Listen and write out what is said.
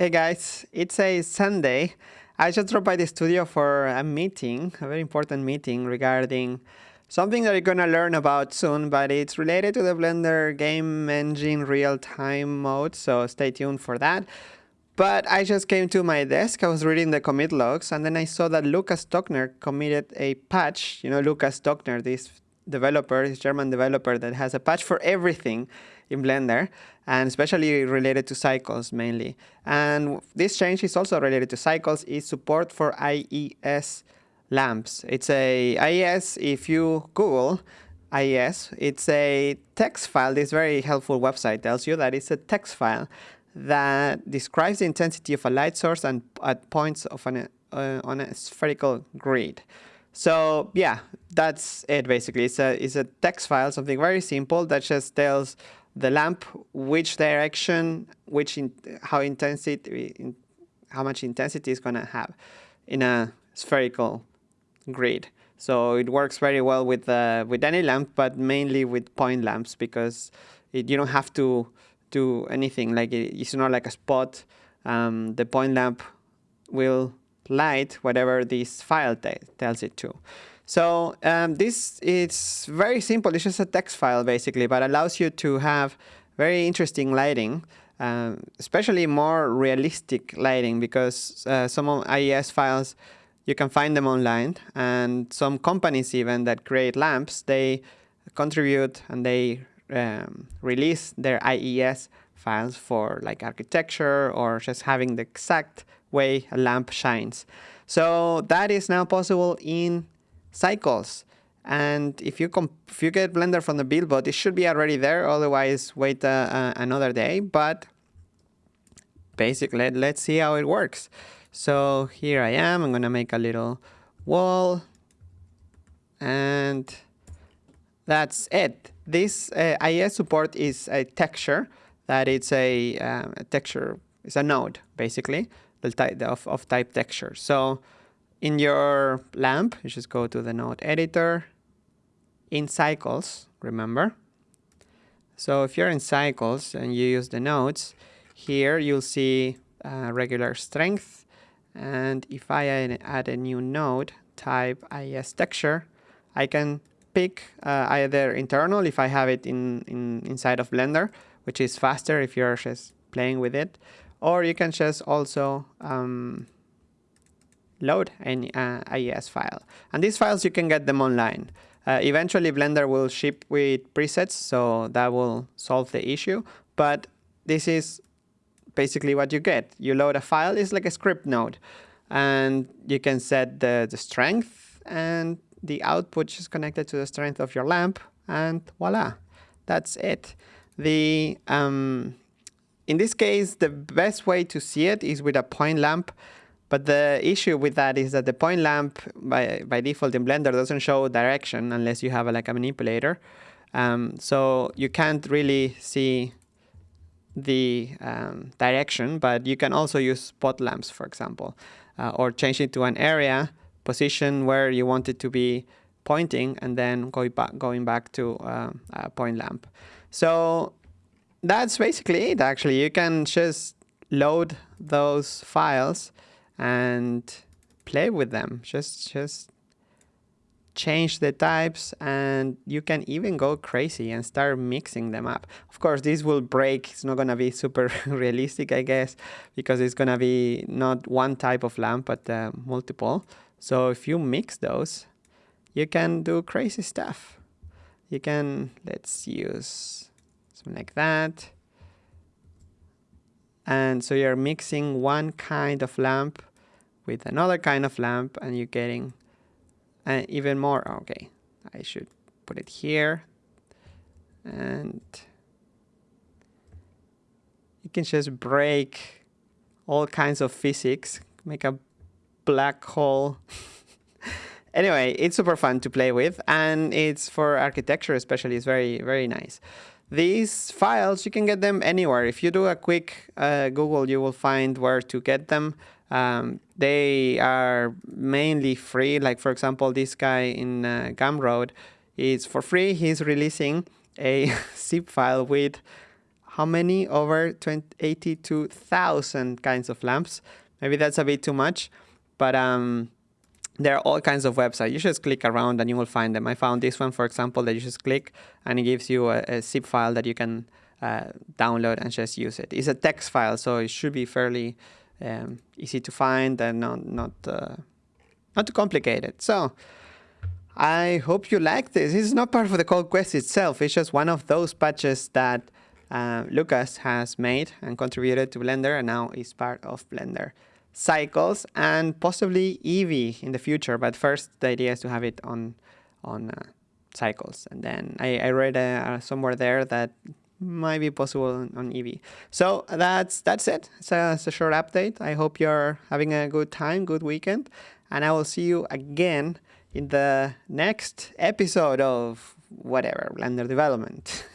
Hey guys, it's a Sunday. I just dropped by the studio for a meeting, a very important meeting regarding something that you're gonna learn about soon, but it's related to the Blender game engine real-time mode, so stay tuned for that. But I just came to my desk, I was reading the commit logs, and then I saw that Lukas Stockner committed a patch. You know, Lukas Stockner, this developer, this German developer that has a patch for everything in Blender, and especially related to cycles mainly. And this change is also related to cycles, is support for IES lamps. It's a IES, if you Google IES, it's a text file. This very helpful website tells you that it's a text file that describes the intensity of a light source and at points of an, uh, on a spherical grid. So yeah, that's it basically. It's a, it's a text file, something very simple that just tells the lamp which direction, which in, how intensity, in, how much intensity is going to have in a spherical grid. So it works very well with uh, with any lamp, but mainly with point lamps because it, you don't have to do anything. Like it, it's not like a spot. Um, the point lamp will light whatever this file tells it to. So um, this is very simple. It's just a text file basically, but allows you to have very interesting lighting, um, especially more realistic lighting because uh, some of IES files, you can find them online and some companies even that create lamps, they contribute and they um, release their IES files for like architecture or just having the exact way a lamp shines. So that is now possible in cycles. And if you if you get Blender from the Buildbot, it should be already there. Otherwise, wait uh, uh, another day. But basically, let's see how it works. So here I am. I'm gonna make a little wall, and that's it. This uh, IES support is a texture that it's a, um, a texture. It's a node basically the type of, of type texture. So in your lamp, you just go to the node editor in cycles, remember? So if you're in cycles and you use the nodes, here you'll see uh, regular strength. And if I add a new node, type IES texture, I can pick uh, either internal if I have it in, in inside of Blender, which is faster if you're just playing with it, or you can just also um, load an uh, IES file. And these files, you can get them online. Uh, eventually, Blender will ship with presets, so that will solve the issue. But this is basically what you get. You load a file, it's like a script node. And you can set the, the strength, and the output is connected to the strength of your lamp, and voila, that's it. The um, in this case, the best way to see it is with a point lamp. But the issue with that is that the point lamp, by, by default in Blender, doesn't show direction unless you have a, like a manipulator. Um, so you can't really see the um, direction, but you can also use spot lamps, for example, uh, or change it to an area position where you want it to be pointing and then going back, going back to uh, a point lamp. So that's basically it actually. You can just load those files and play with them. Just just change the types and you can even go crazy and start mixing them up. Of course, this will break. It's not going to be super realistic, I guess, because it's going to be not one type of lamp, but uh, multiple. So if you mix those, you can do crazy stuff. You can, let's use something like that. And so you're mixing one kind of lamp with another kind of lamp and you're getting uh, even more. Okay, I should put it here. And you can just break all kinds of physics, make a black hole. anyway, it's super fun to play with and it's for architecture especially, it's very, very nice. These files, you can get them anywhere. If you do a quick uh, Google, you will find where to get them. Um, they are mainly free. Like, for example, this guy in uh, Gumroad is for free. He's releasing a zip file with how many? Over 82,000 kinds of lamps. Maybe that's a bit too much, but um, there are all kinds of websites. You just click around and you will find them. I found this one, for example, that you just click and it gives you a, a zip file that you can uh, download and just use it. It's a text file, so it should be fairly um, easy to find and not not uh, not too complicated. So I hope you like this. Is not part of the code quest itself. It's just one of those patches that uh, Lukas has made and contributed to Blender and now is part of Blender cycles and possibly Eevee in the future. But first, the idea is to have it on on uh, cycles. And then I, I read uh, somewhere there that might be possible on Eevee. So that's that's it. It's a, it's a short update. I hope you're having a good time, good weekend, and I will see you again in the next episode of whatever Blender development.